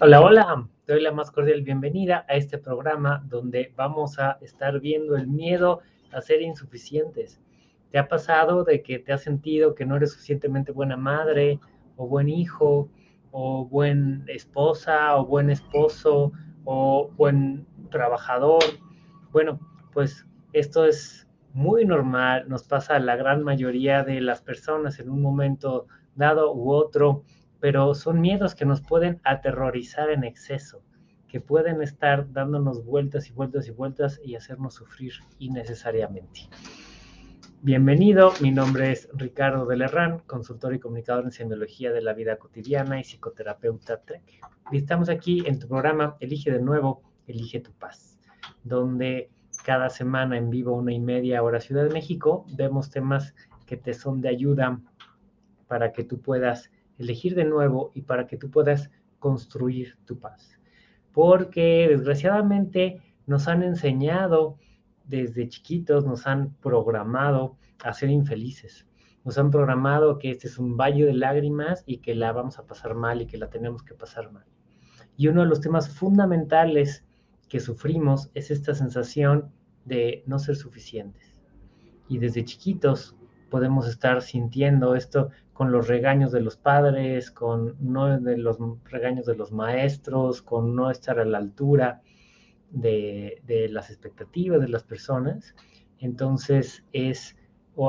Hola, hola, te doy la más cordial bienvenida a este programa donde vamos a estar viendo el miedo a ser insuficientes. ¿Te ha pasado de que te has sentido que no eres suficientemente buena madre o buen hijo o buen esposa o buen esposo o buen trabajador? Bueno, pues esto es muy normal, nos pasa a la gran mayoría de las personas en un momento dado u otro pero son miedos que nos pueden aterrorizar en exceso, que pueden estar dándonos vueltas y vueltas y vueltas y hacernos sufrir innecesariamente. Bienvenido, mi nombre es Ricardo de Lerrán, consultor y comunicador en semiología de la vida cotidiana y psicoterapeuta TREC. Y estamos aquí en tu programa Elige de nuevo, Elige tu paz, donde cada semana en vivo, una y media hora Ciudad de México, vemos temas que te son de ayuda para que tú puedas elegir de nuevo y para que tú puedas construir tu paz. Porque desgraciadamente nos han enseñado desde chiquitos, nos han programado a ser infelices. Nos han programado que este es un valle de lágrimas y que la vamos a pasar mal y que la tenemos que pasar mal. Y uno de los temas fundamentales que sufrimos es esta sensación de no ser suficientes. Y desde chiquitos podemos estar sintiendo esto con los regaños de los padres, con no de los regaños de los maestros, con no estar a la altura de, las expectativas de las personas. Entonces es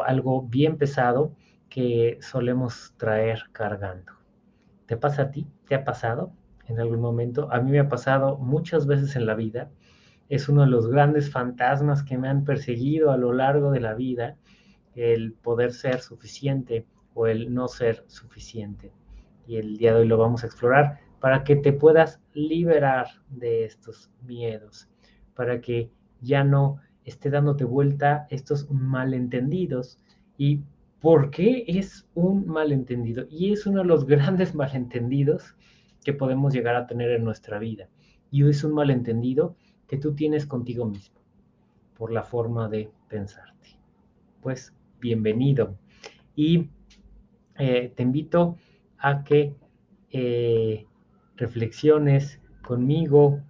algo bien pesado que solemos traer cargando. ¿Te pasa a ti? ¿Te ha pasado en algún momento? A mí me ha pasado muchas veces en la vida. Es uno de los grandes fantasmas que me han perseguido a lo largo de la vida el poder ser suficiente o el no ser suficiente. Y el día de hoy lo vamos a explorar para que te puedas liberar de estos miedos, para que ya no esté dándote vuelta estos malentendidos. ¿Y por qué es un malentendido? Y es uno de los grandes malentendidos que podemos llegar a tener en nuestra vida. Y es un malentendido que tú tienes contigo mismo, por la forma de pensarte. Pues bienvenido. Y eh, te invito a que eh, reflexiones conmigo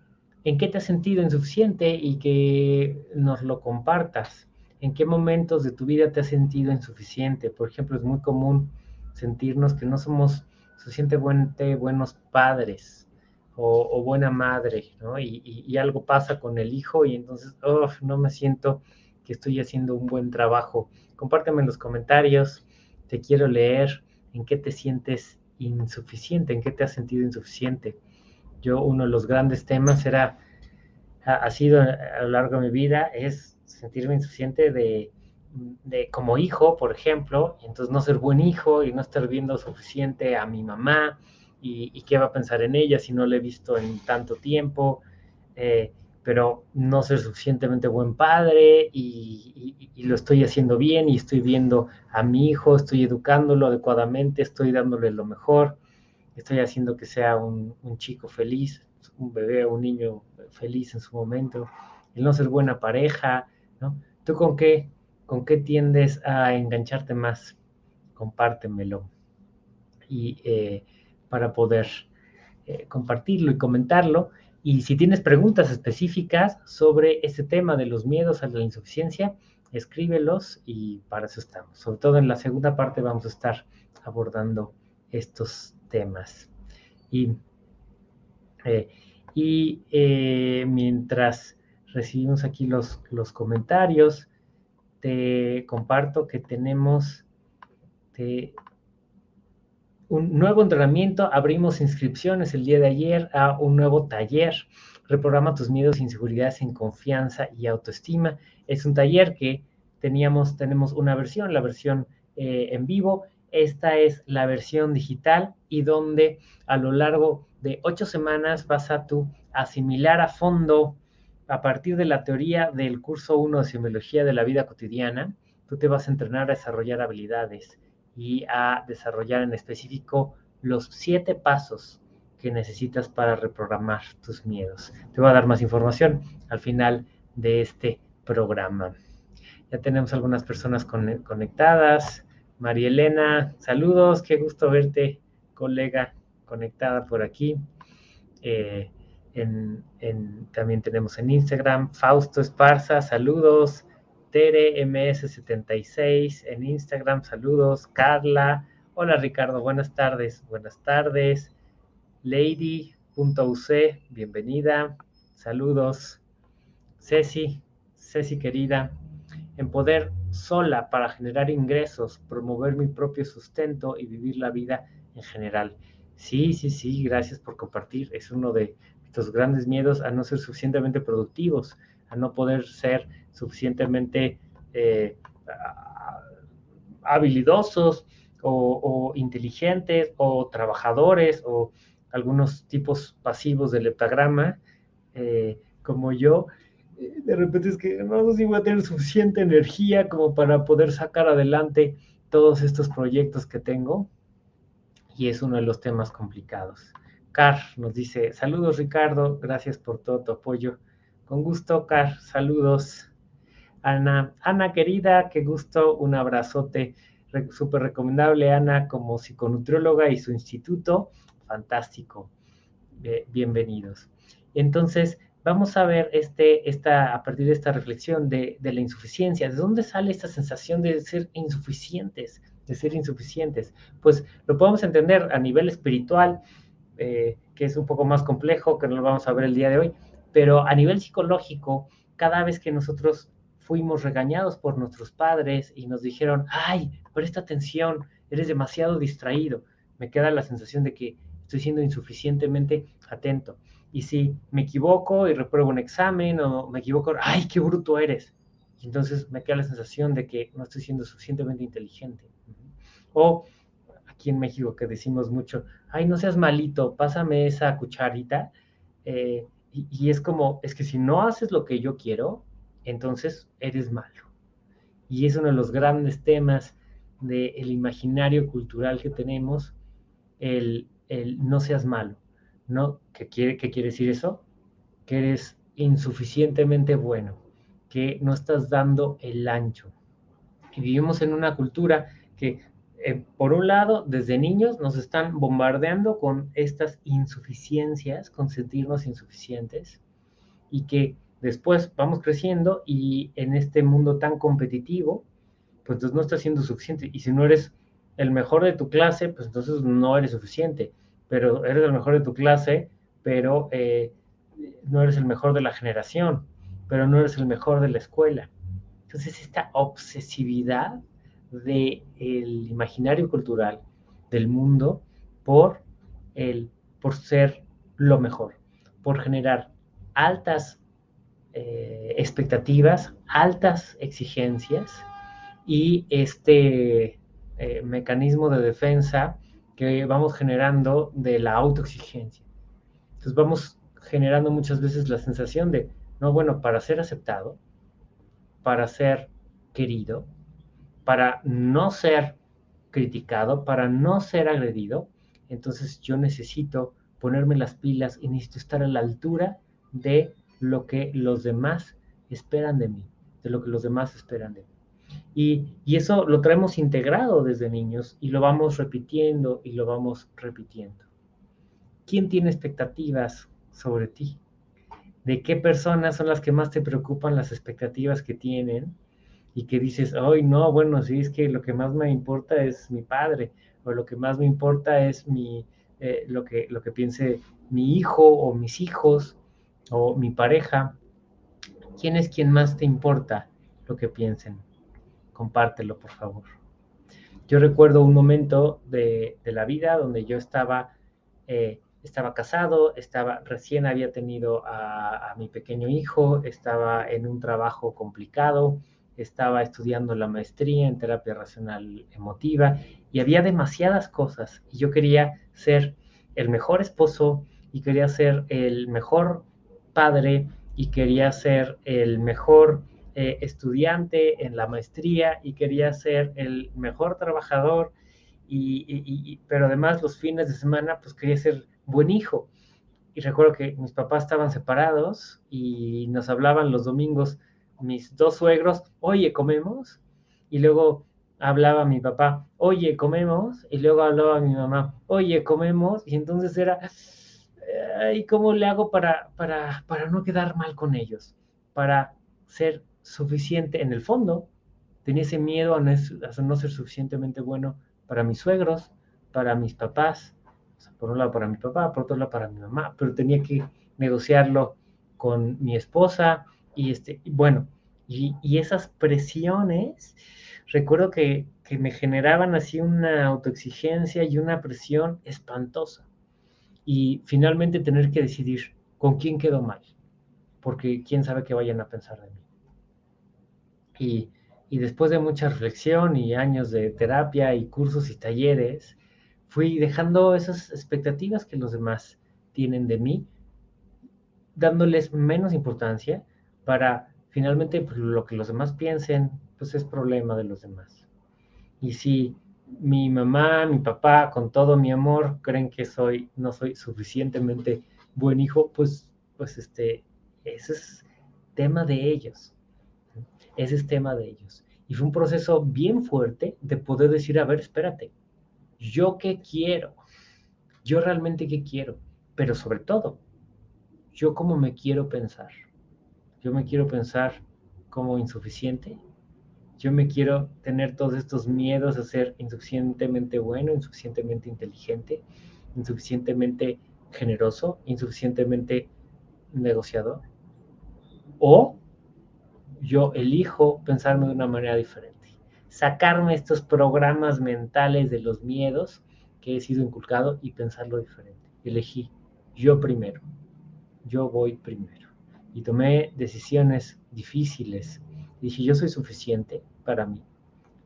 en qué te has sentido insuficiente y que nos lo compartas. ¿En qué momentos de tu vida te has sentido insuficiente? Por ejemplo, es muy común sentirnos que no somos suficientemente buenos padres o, buena madre, ¿no? Y, algo pasa con el hijo y entonces, oh, no me siento estoy haciendo un buen trabajo compárteme en los comentarios, te quiero leer en qué te sientes insuficiente, en qué te has sentido insuficiente. Yo, uno de los grandes temas era, ha, sido a lo largo de mi vida, es sentirme insuficiente de, como hijo, por ejemplo, y entonces no ser buen hijo y no estar viendo suficiente a mi mamá y, qué va a pensar en ella si no la he visto en tanto tiempo. Eh, pero no ser suficientemente buen padre y, lo estoy haciendo bien y estoy viendo a mi hijo, estoy educándolo adecuadamente, estoy dándole lo mejor, estoy haciendo que sea un, chico feliz, un bebé o un niño feliz en su momento, el no ser buena pareja, ¿no? ¿Tú con qué, con qué tiendes a engancharte más? Compártemelo. Y eh, para poder eh, compartirlo y comentarlo, y si tienes preguntas específicas sobre este tema de los miedos a la insuficiencia, escríbelos y para eso estamos. Sobre todo en la segunda parte vamos a estar abordando estos temas. Y, eh, eh, mientras recibimos aquí los, los comentarios, te comparto que tenemos un nuevo entrenamiento, abrimos inscripciones el día de ayer a un nuevo taller, reprograma tus miedos, inseguridades en confianza y autoestima. Es un taller que teníamos, tenemos una versión, la versión eh, en vivo, esta es la versión digital y donde a lo largo de ocho semanas vas a tú asimilar a fondo a partir de la teoría del curso 1 de Semiología de la Vida Cotidiana, tú te vas a entrenar a desarrollar habilidades y a desarrollar en específico los siete pasos que necesitas para reprogramar tus miedos. Te voy a dar más información al final de este programa. Ya tenemos algunas personas conectadas. María Elena, saludos, qué gusto verte, colega conectada por aquí. Eh, también tenemos en Instagram, Fausto Esparza, saludos. Tere MS76 en Instagram, saludos. Carla, hola Ricardo, buenas tardes, buenas tardes. Lady.uc, bienvenida, saludos. Ceci, Ceci querida, en poder sola para generar ingresos, promover mi propio sustento y vivir la vida en general. Sí, sí, sí, gracias por compartir. Es uno de estos grandes miedos a no ser suficientemente productivos, a no poder ser suficientemente eh, habilidosos o, inteligentes o trabajadores o algunos tipos pasivos del heptagrama, eh, como yo, eh, de repente es que no sé si voy a tener suficiente energía como para poder sacar adelante todos estos proyectos que tengo y es uno de los temas complicados. Car nos dice, saludos Ricardo, gracias por todo tu apoyo. Con gusto, Car, saludos. Ana, Ana querida, qué gusto, un abrazote, súper recomendable Ana como psiconutrióloga y su instituto, fantástico, bienvenidos. Entonces, vamos a ver este, esta, a partir de esta reflexión de, la insuficiencia, ¿de dónde sale esta sensación de ser insuficientes? de ser insuficientes. Pues lo podemos entender a nivel espiritual, eh, que es un poco más complejo, que no lo vamos a ver el día de hoy, pero a nivel psicológico, cada vez que nosotros fuimos regañados por nuestros padres y nos dijeron, ay, presta atención, eres demasiado distraído, me queda la sensación de que estoy siendo insuficientemente atento. Y si me equivoco y repruebo un examen o me equivoco, ay, qué bruto eres. Y entonces me queda la sensación de que no estoy siendo suficientemente inteligente. O aquí en México que decimos mucho, ay, no seas malito, pásame esa cucharita. Eh, y, es como, es que si no haces lo que yo quiero, entonces eres malo. Y es uno de los grandes temas del imaginario cultural que tenemos, el, no seas malo. ¿no? ¿Qué quiere, ¿Qué quiere decir eso? Que eres insuficientemente bueno, que no estás dando el ancho. Y vivimos en una cultura que eh, por un lado, desde niños nos están bombardeando con estas insuficiencias, con sentirnos insuficientes, y que después vamos creciendo y en este mundo tan competitivo, pues entonces no estás siendo suficiente. Y si no eres el mejor de tu clase, pues entonces no eres suficiente. Pero eres el mejor de tu clase, pero eh, no eres el mejor de la generación, pero no eres el mejor de la escuela. Entonces esta obsesividad del imaginario cultural del mundo por, el, por ser lo mejor, por generar altas eh, expectativas, altas exigencias y este eh, mecanismo de defensa que vamos generando de la autoexigencia. Entonces vamos generando muchas veces la sensación de, no, bueno, para ser aceptado, para ser querido, para no ser criticado, para no ser agredido, entonces yo necesito ponerme las pilas y necesito estar a la altura de lo que los demás esperan de mí, de lo que los demás esperan de mí. Y, y, eso lo traemos integrado desde niños y lo vamos repitiendo y lo vamos repitiendo. ¿Quién tiene expectativas sobre ti? ¿De qué personas son las que más te preocupan las expectativas que tienen? y que dices, ay, no, bueno, sí, es que lo que más me importa es mi padre, o lo que más me importa es mi, eh, lo, que, lo que piense mi hijo o mis hijos o mi pareja. ¿Quién es quien más te importa lo que piensen? Compártelo, por favor. Yo recuerdo un momento de, la vida donde yo estaba, eh, estaba casado, estaba, recién había tenido a, a mi pequeño hijo, estaba en un trabajo complicado, estaba estudiando la maestría en terapia racional emotiva y había demasiadas cosas y yo quería ser el mejor esposo y quería ser el mejor y quería ser el mejor eh, estudiante en la maestría y quería ser el mejor trabajador y, pero además los fines de semana pues quería ser buen hijo. Y recuerdo que mis papás estaban separados y nos hablaban los domingos mis dos suegros, oye, comemos, y luego hablaba mi papá, oye, comemos, y luego hablaba mi mamá, oye, comemos, y entonces era, ¿y cómo le hago para, para, para no quedar mal con ellos? Para ser suficiente en el fondo. Tenía ese miedo a no, ser suficientemente bueno para mis suegros, para mis papás, por un lado para mi papá, por otro lado para mi mamá, pero tenía que negociarlo con mi esposa y este, bueno, y, esas presiones, recuerdo que, que, me generaban así una autoexigencia y una presión espantosa. Y finalmente tener que decidir con quién quedó mal, porque quién sabe qué vayan a pensar de mí. Y, y después de mucha reflexión y años de terapia y cursos y talleres, fui dejando esas expectativas que los demás tienen de mí, dándoles menos importancia para finalmente pues, lo que los demás piensen, pues es problema de los demás. Y si mi mamá, mi papá, con todo mi amor, creen que soy, no soy suficientemente buen hijo, pues, pues este, ese es tema de ellos. Ese es tema de ellos. Y fue un proceso bien fuerte de poder decir, a ver, espérate, ¿yo qué quiero? ¿Yo realmente qué quiero? Pero sobre todo, ¿yo cómo me quiero pensar? Yo me quiero pensar como insuficiente. Yo me quiero tener todos estos miedos a ser insuficientemente bueno, insuficientemente inteligente, insuficientemente generoso, insuficientemente negociador. O yo elijo pensarme de una manera diferente, sacarme estos programas mentales de los miedos que he sido inculcado y pensarlo diferente. Elegí yo primero, yo voy primero. Y tomé decisiones difíciles. Dije, yo soy suficiente para mí.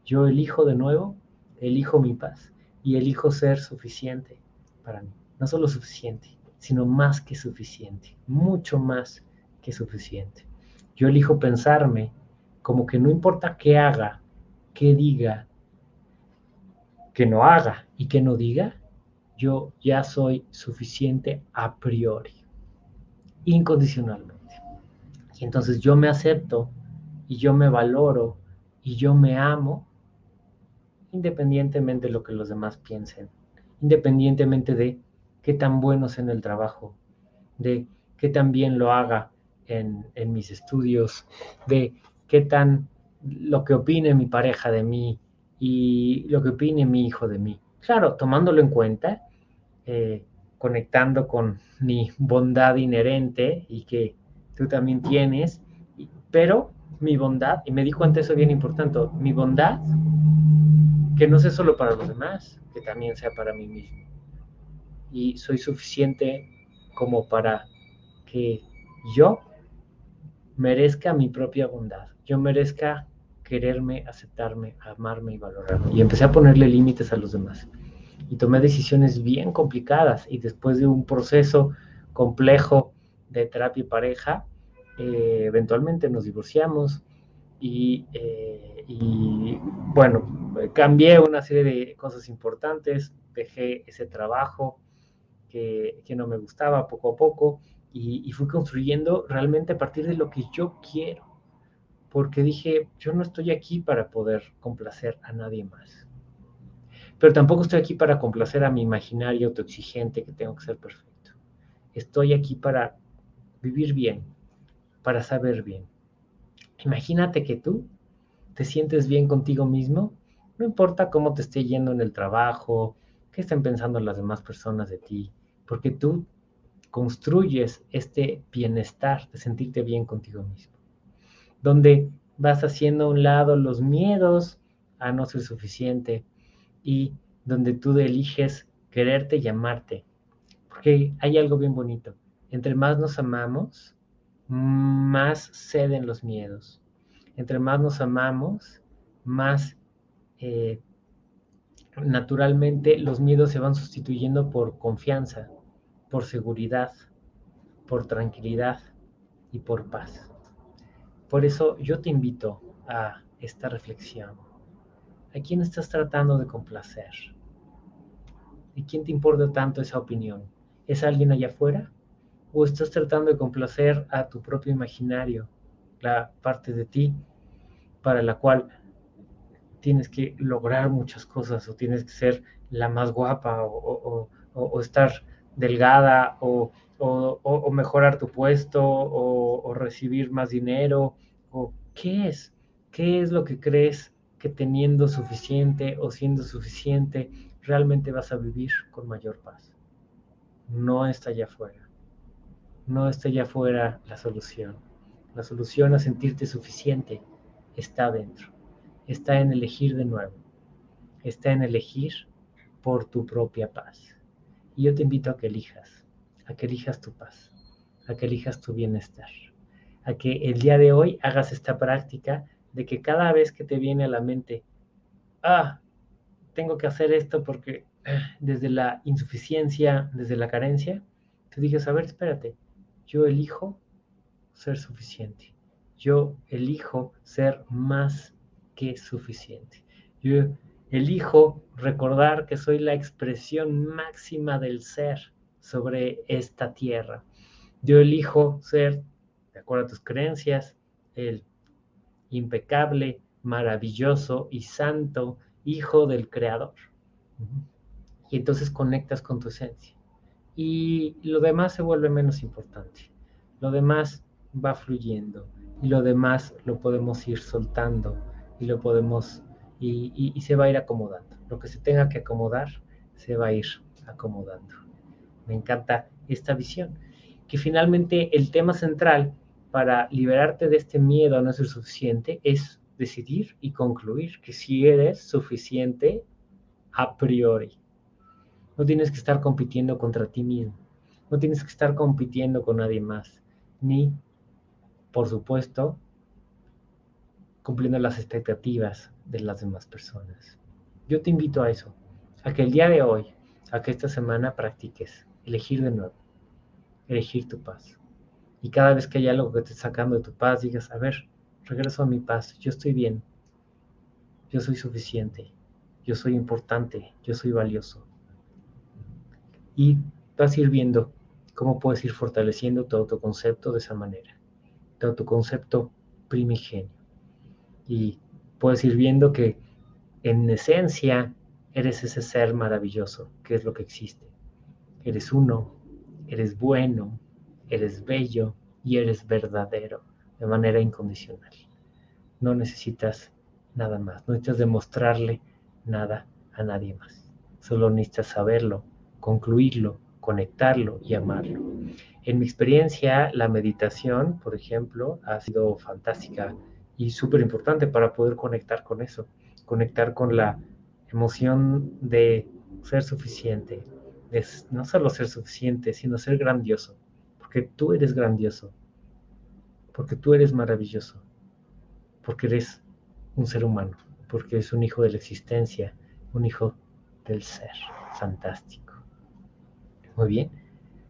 Yo elijo de nuevo, elijo mi paz y elijo ser suficiente para mí. No solo suficiente, sino más que suficiente, mucho más que suficiente. Yo elijo pensarme como que no importa qué haga, qué diga, que no haga y que no diga, yo ya soy suficiente a priori, incondicionalmente. Y entonces yo me acepto y yo me valoro y yo me amo independientemente de lo que los demás piensen, independientemente de qué tan bueno sea en el trabajo, de qué tan bien lo haga en, mis estudios, de qué tan lo que opine mi pareja de mí y lo que opine mi hijo de mí. Claro, tomándolo en cuenta, eh, conectando con mi bondad inherente y que tú también tienes, pero mi bondad, y me di cuenta eso bien importante, mi bondad, que no sea solo para los demás, que también sea para mí mismo. Y soy suficiente como para que yo merezca mi propia bondad, yo merezca quererme, aceptarme, amarme y valorarme. Y empecé a ponerle límites a los demás. Y tomé decisiones bien complicadas y después de un proceso complejo de terapia y pareja, eh, eventualmente nos divorciamos y, eh, y, bueno, cambié una serie de cosas importantes, dejé ese trabajo que, no me gustaba poco a poco y, fui construyendo realmente a partir de lo que yo quiero, porque dije, yo no estoy aquí para poder complacer a nadie más, pero tampoco estoy aquí para complacer a mi imaginario autoexigente que tengo que ser perfecto. Estoy aquí para vivir bien, para saber bien. Imagínate que tú te sientes bien contigo mismo, no importa cómo te esté yendo en el trabajo, qué estén pensando las demás personas de ti, porque tú construyes este bienestar de sentirte bien contigo mismo, donde vas haciendo a un lado los miedos a no ser suficiente y donde tú eliges quererte y amarte. Porque hay algo bien bonito. Entre más nos amamos, más ceden los miedos. Entre más nos amamos, más eh, naturalmente los miedos se van sustituyendo por confianza, por seguridad, por tranquilidad y por paz. Por eso yo te invito a esta reflexión. ¿A quién estás tratando de complacer? ¿Y quién te importa tanto esa opinión? ¿Es alguien allá afuera? ¿O estás tratando de complacer a tu propio imaginario, la parte de ti para la cual tienes que lograr muchas cosas o tienes que ser la más guapa o, estar delgada o, mejorar tu puesto o, recibir más dinero? ¿O qué es? ¿Qué es lo que crees que teniendo suficiente o siendo suficiente realmente vas a vivir con mayor paz? No está allá afuera. No está allá afuera la solución. La solución a sentirte suficiente está dentro. Está en elegir de nuevo. Está en elegir por tu propia paz. Y yo te invito a que elijas, a que elijas tu paz, a que elijas tu bienestar, a que el día de hoy hagas esta práctica de que cada vez que te viene a la mente, ah, tengo que hacer esto porque ah, desde la insuficiencia, desde la carencia, te digas, a ver, espérate, yo elijo ser suficiente, yo elijo ser más que suficiente, yo Elijo recordar que soy la expresión máxima del ser sobre esta tierra. Yo elijo ser, de acuerdo a tus creencias, el impecable, maravilloso y santo Hijo del Creador. Y entonces conectas con tu esencia. Y lo demás se vuelve menos importante. Lo demás va fluyendo. Y lo demás lo podemos ir soltando. Y lo podemos y, se va a ir acomodando. Lo que se tenga que acomodar, se va a ir acomodando. Me encanta esta visión. Que finalmente el tema central para liberarte de este miedo a no ser suficiente es decidir y concluir que si eres suficiente a priori. No tienes que estar compitiendo contra ti mismo. No tienes que estar compitiendo con nadie más. Ni, por supuesto, cumpliendo las expectativas de las demás personas. Yo te invito a eso, a que el día de hoy, a que esta semana practiques elegir de nuevo, elegir tu paz. Y cada vez que hay algo que te sacando de tu paz, digas, a ver, regreso a mi paz, yo estoy bien, yo soy suficiente, yo soy importante, yo soy valioso. Y vas a ir viendo cómo puedes ir fortaleciendo tu autoconcepto de esa manera, tu autoconcepto primigenio y puedes ir viendo que en esencia eres ese ser maravilloso, que es lo que existe. Eres uno, eres bueno, eres bello y eres verdadero de manera incondicional. No necesitas nada más, no necesitas demostrarle nada a nadie más. Solo necesitas saberlo, concluirlo, conectarlo y amarlo. En mi experiencia, la meditación, por ejemplo, ha sido fantástica y súper importante para poder conectar con eso, conectar con la emoción de ser suficiente, de no solo ser suficiente, sino ser grandioso, porque tú eres grandioso, porque tú eres maravilloso, porque eres un ser humano, porque eres un hijo de la existencia, un hijo del ser, fantástico. Muy bien,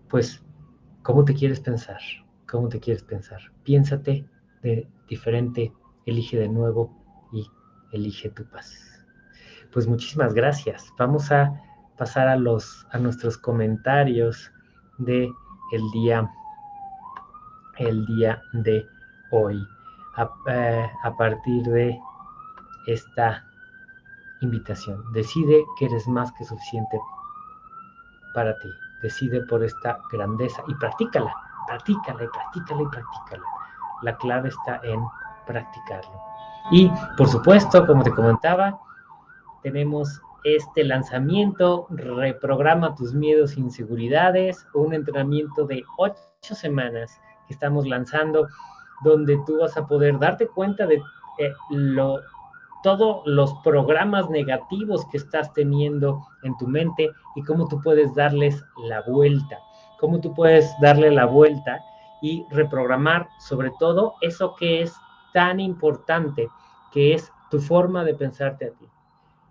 pues, ¿cómo te quieres pensar? ¿Cómo te quieres pensar? Piénsate de diferente, elige de nuevo y elige tu paz. Pues muchísimas gracias. Vamos a pasar a los a nuestros comentarios de el día el día de hoy a, eh, a partir de esta invitación. Decide que eres más que suficiente para ti. Decide por esta grandeza y practícala, practícala y practícala y practícala la clave está en practicarlo. Y por supuesto, como te comentaba, tenemos este lanzamiento, reprograma tus miedos e inseguridades, un entrenamiento de ocho semanas que estamos lanzando, donde tú vas a poder darte cuenta de eh, lo, todos los programas negativos que estás teniendo en tu mente y cómo tú puedes darles la vuelta, cómo tú puedes darle la vuelta y reprogramar sobre todo eso que es tan importante, que es tu forma de pensarte a ti.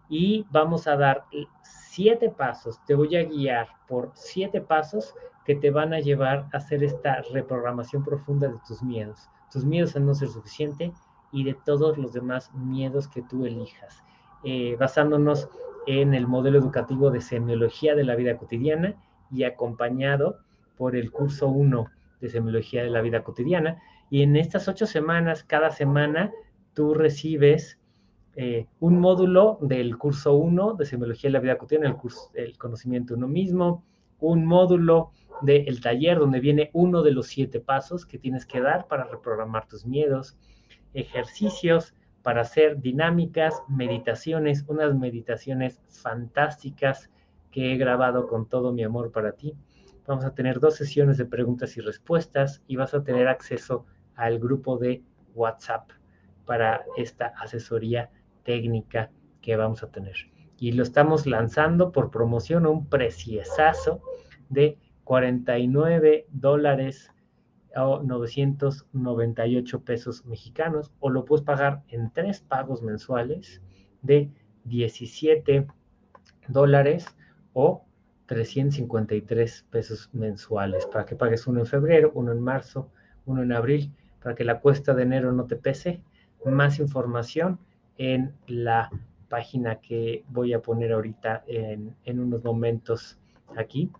Y vamos a dar siete pasos, te voy a guiar por siete pasos que te van a llevar a hacer esta reprogramación profunda de tus miedos, tus miedos a no ser suficiente y de todos los demás miedos que tú elijas, eh, basándonos en el modelo educativo de semiología de la vida cotidiana y acompañado por el curso 1 de semiología de la vida cotidiana. Y en estas ocho semanas, cada semana, tú recibes eh, un módulo del curso 1 de semiología de la vida cotidiana, el, curso, el conocimiento de uno mismo, un módulo del taller donde viene uno de los siete pasos que tienes que dar para reprogramar tus miedos, ejercicios para hacer dinámicas, meditaciones, unas meditaciones fantásticas que he grabado con todo mi amor para ti. Vamos a tener dos sesiones de preguntas y respuestas y vas a tener acceso al grupo de WhatsApp para esta asesoría técnica que vamos a tener. Y lo estamos lanzando por promoción un preciesazo de 49 dólares o 998 pesos mexicanos o lo puedes pagar en tres pagos mensuales de 17 dólares o 353 pesos mensuales para que pagues uno en febrero, uno en marzo, uno en abril, para que la cuesta de enero no te pese. Más información en la página que voy a poner ahorita en, unos momentos aquí.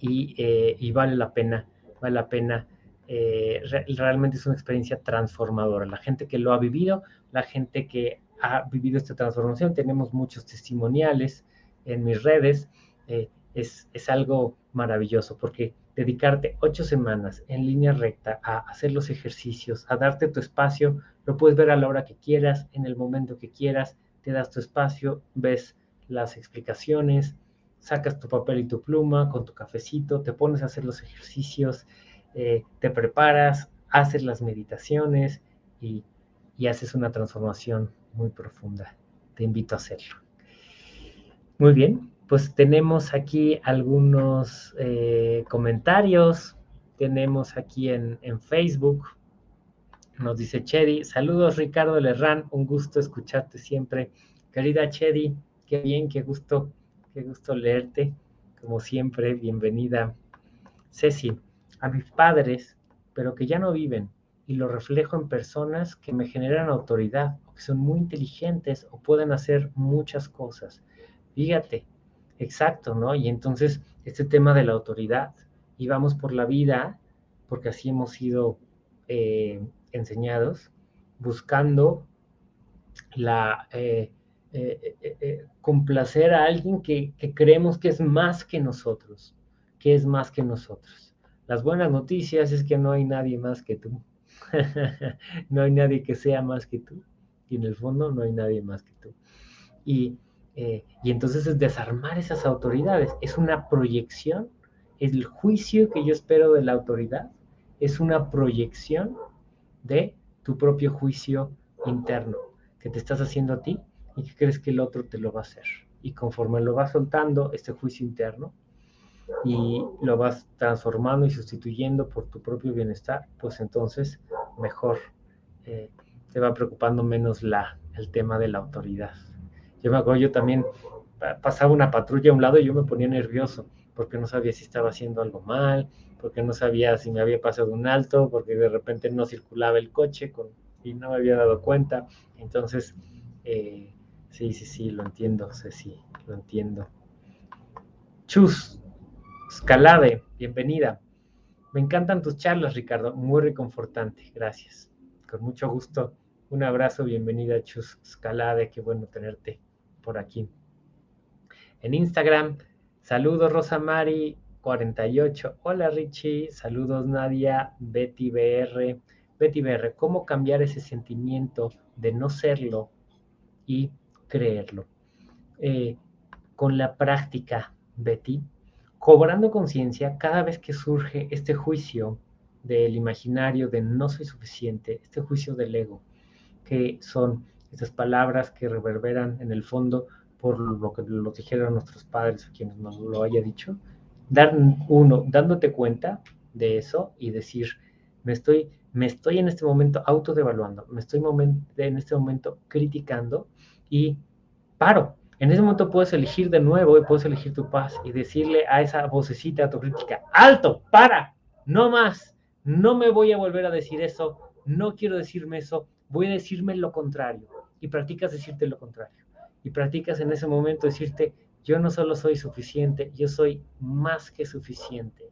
Eh, y, vale la pena, vale la pena. Eh, realmente es una experiencia transformadora. La gente que lo ha vivido, la gente que ha vivido esta transformación, tenemos muchos testimoniales en mis redes. Eh, es, es, algo maravilloso porque dedicarte ocho semanas en línea recta a hacer los ejercicios, a darte tu espacio, lo puedes ver a la hora que quieras, en el momento que quieras, te das tu espacio, ves las explicaciones, sacas tu papel y tu pluma con tu cafecito, te pones a hacer los ejercicios, eh, te preparas, haces las meditaciones y, y haces una transformación muy profunda. Te invito a hacerlo. Muy bien, pues tenemos aquí algunos eh, comentarios. Tenemos aquí en, en, Facebook. Nos dice Chedi. Saludos, Ricardo Lerrán. Un gusto escucharte siempre. Querida Chedi, qué bien, qué gusto Qué gusto leerte, como siempre, bienvenida. Ceci, a mis padres, pero que ya no viven, y lo reflejo en personas que me generan autoridad, o que son muy inteligentes o pueden hacer muchas cosas. Fíjate, exacto, ¿no? Y entonces, este tema de la autoridad, y vamos por la vida, porque así hemos sido eh, enseñados, buscando la... Eh, eh, eh, eh, complacer a alguien que, creemos que es más que nosotros, que es más que nosotros. Las buenas noticias es que no hay nadie más que tú. no hay nadie que sea más que tú. Y en el fondo no hay nadie más que tú. Y, y entonces es desarmar esas autoridades. Es una proyección. El juicio que yo espero de la autoridad es una proyección de tu propio juicio interno que te estás haciendo a ti y que crees que el otro te lo va a hacer. Y conforme lo vas soltando, este juicio interno, y lo vas transformando y sustituyendo por tu propio bienestar, pues entonces mejor eh, te va preocupando menos la, el tema de la autoridad. Yo me acuerdo, yo también pasaba una patrulla a un lado y yo me ponía nervioso porque no sabía si estaba haciendo algo mal, porque no sabía si me había pasado un alto, porque de repente no circulaba el coche con, y no me había dado cuenta. Entonces, eh, Sí, sí, sí, lo entiendo, sí, lo entiendo. Chus, Escalade, bienvenida. Me encantan tus charlas, Ricardo, muy reconfortante, gracias. Con mucho gusto. Un abrazo, bienvenida, Chus Escalade, qué bueno tenerte por aquí. En Instagram, saludos, Rosa Mari, 48. Hola, Richie, saludos, Nadia, Betty BR. Betty BR, ¿cómo cambiar ese sentimiento de no serlo y creerlo. Eh, con la práctica, Betty, cobrando conciencia cada vez que surge este juicio del imaginario de no soy suficiente, este juicio del ego, que son estas palabras que reverberan en el fondo por lo que lo dijeron nuestros padres o quienes nos lo haya dicho, dar uno, dándote cuenta de eso y decir, me estoy, me estoy en este momento autodevaluando, me estoy en este momento criticando y paro. En ese momento puedes elegir de nuevo y puedes elegir tu paz y decirle a esa vocecita autocrítica, alto, para, no más, no me voy a volver a decir eso, no quiero decirme eso, voy a decirme lo contrario. Y practicas decirte lo contrario. Y practicas en ese momento decirte, yo no solo soy suficiente, yo soy más que suficiente.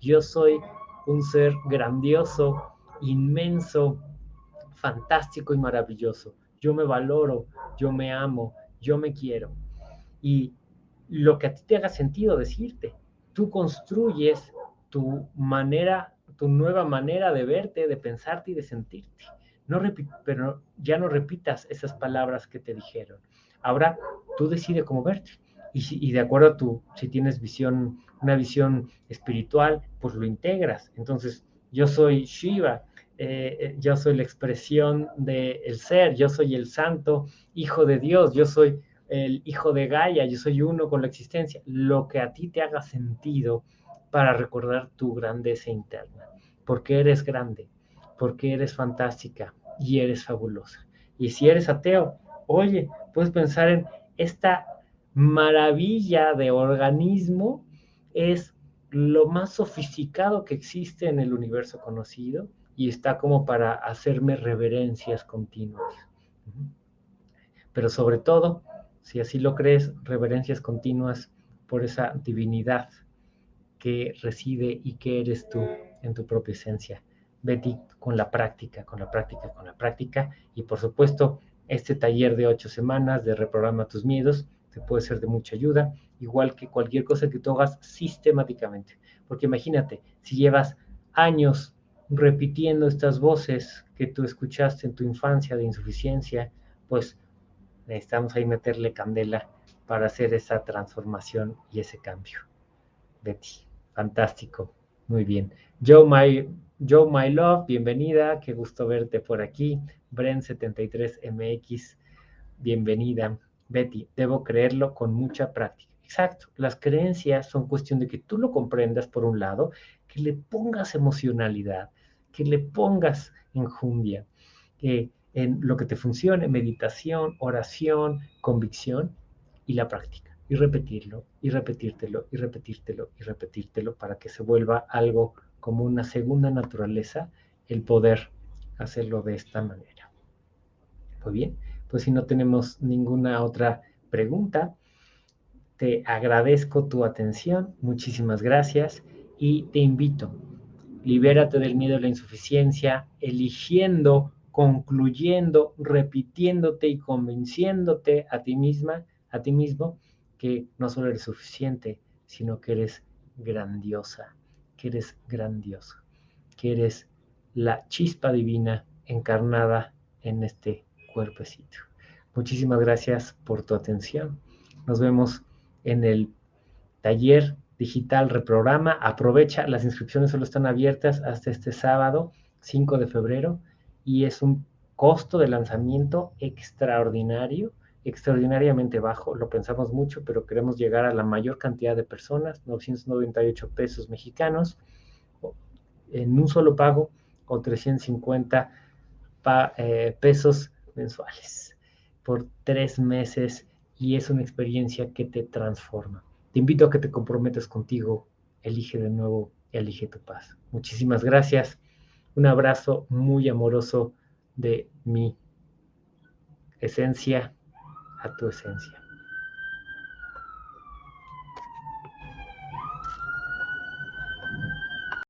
Yo soy un ser grandioso, inmenso, fantástico y maravilloso yo me valoro, yo me amo, yo me quiero. Y lo que a ti te haga sentido decirte. tú construyes tu manera, tu nueva manera de verte, de pensarte y de sentirte. No pero ya no repitas esas palabras que te dijeron. Ahora tú decides cómo verte. Y, de acuerdo a tu, si tienes visión, una visión espiritual, pues lo integras. Entonces, yo soy Shiva, eh, eh, yo soy la expresión del ser, yo soy el santo hijo de Dios, yo soy el hijo de Gaia, yo soy uno con la existencia, lo que a ti te haga sentido para recordar tu grandeza interna, porque eres grande, porque eres fantástica y eres fabulosa. Y si eres ateo, oye, puedes pensar en esta maravilla de organismo, es lo más sofisticado que existe en el universo conocido y está como para hacerme reverencias continuas. Pero sobre todo, si así lo crees, reverencias continuas por esa divinidad que reside y que eres tú en tu propia esencia. Betty, con la práctica, con la práctica, con la práctica. Y por supuesto, este taller de ocho semanas de Reprograma tus miedos te puede ser de mucha ayuda, igual que cualquier cosa que tú hagas sistemáticamente. Porque imagínate, si llevas años repitiendo estas voces que tú escuchaste en tu infancia de insuficiencia, pues necesitamos ahí meterle candela para hacer esa transformación y ese cambio. Betty, fantástico, muy bien. Joe My, Joe My Love, bienvenida, qué gusto verte por aquí. Bren73MX, bienvenida. Betty, debo creerlo con mucha práctica. Exacto, las creencias son cuestión de que tú lo comprendas por un lado, que le pongas emocionalidad, que le pongas enjundia, que en lo que te funcione, meditación, oración, convicción y la práctica. Y repetirlo, y repetírtelo, y repetírtelo, y repetírtelo para que se vuelva algo como una segunda naturaleza el poder hacerlo de esta manera. Muy bien, pues si no tenemos ninguna otra pregunta, te agradezco tu atención, muchísimas gracias y te invito, libérate del miedo a la insuficiencia, eligiendo concluyendo, repitiéndote y convenciéndote a ti misma, a ti mismo, que no solo eres suficiente, sino que eres grandiosa, que eres grandioso, que eres la chispa divina encarnada en este cuerpecito. Muchísimas gracias por tu atención. Nos vemos en el taller digital reprograma. Aprovecha, las inscripciones solo están abiertas hasta este sábado, 5 de febrero y es un costo de lanzamiento extraordinario, extraordinariamente bajo. Lo pensamos mucho, pero queremos llegar a la mayor cantidad de personas, 998 pesos mexicanos, en un solo pago o 350 eh, pesos mensuales por tres meses y es una experiencia que te transforma. Te invito a que te comprometas contigo, elige de nuevo, elige tu paz. Muchísimas gracias. Un abrazo muy amoroso de mi esencia a tu esencia.